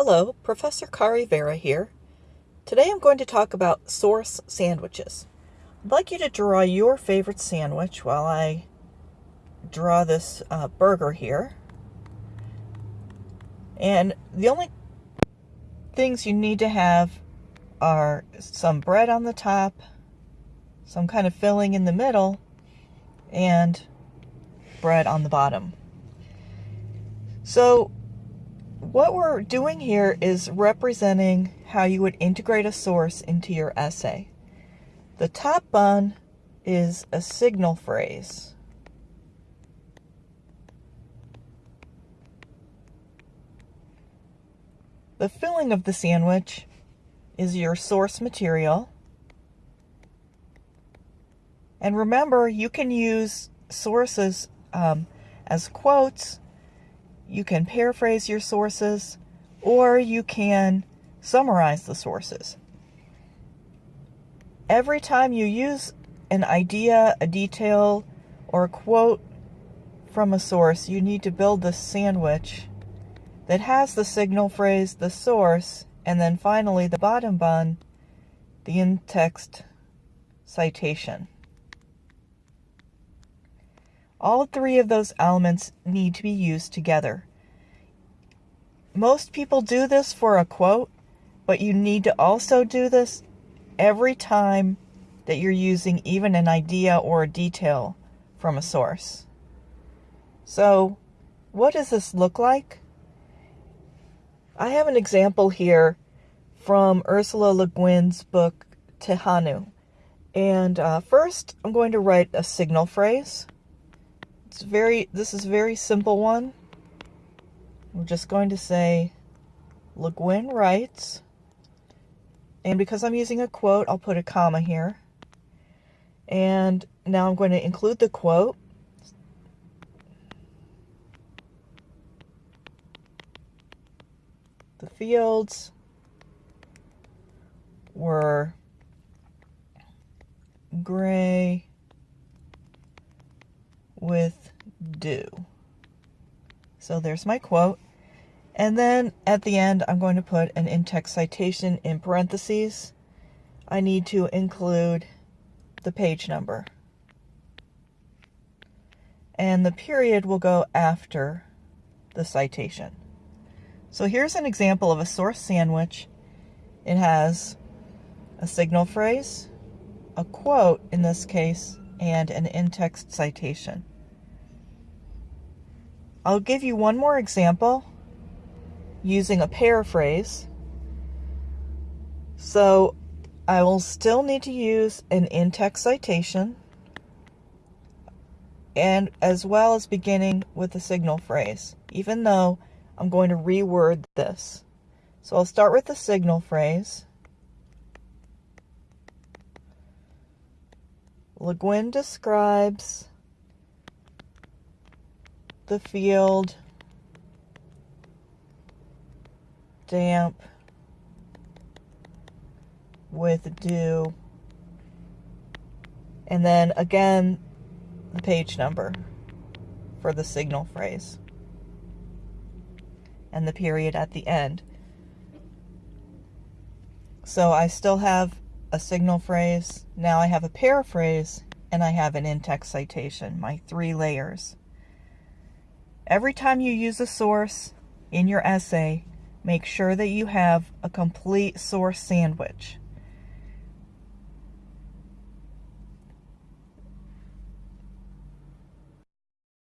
Hello, Professor Kari Vera here. Today I'm going to talk about source sandwiches. I'd like you to draw your favorite sandwich while I draw this uh, burger here. And the only things you need to have are some bread on the top, some kind of filling in the middle, and bread on the bottom. So what we're doing here is representing how you would integrate a source into your essay. The top bun is a signal phrase. The filling of the sandwich is your source material. And remember, you can use sources um, as quotes you can paraphrase your sources or you can summarize the sources. Every time you use an idea, a detail, or a quote from a source, you need to build the sandwich that has the signal phrase, the source, and then finally the bottom bun, the in-text citation. All three of those elements need to be used together. Most people do this for a quote, but you need to also do this every time that you're using even an idea or a detail from a source. So, what does this look like? I have an example here from Ursula Le Guin's book Tehanu. And uh, first, I'm going to write a signal phrase. It's very, this is a very simple one. We're just going to say Le Guin writes, and because I'm using a quote, I'll put a comma here. And now I'm going to include the quote. The fields were gray with dew. So there's my quote. And then at the end, I'm going to put an in-text citation in parentheses. I need to include the page number. And the period will go after the citation. So here's an example of a source sandwich. It has a signal phrase, a quote in this case, and an in-text citation. I'll give you one more example using a paraphrase. So I will still need to use an in-text citation and as well as beginning with a signal phrase, even though I'm going to reword this. So I'll start with the signal phrase. Le Guin describes the field. Damp. With dew. And then again the page number for the signal phrase. And the period at the end. So I still have a signal phrase. Now I have a paraphrase and I have an in-text citation, my three layers. Every time you use a source in your essay, make sure that you have a complete source sandwich.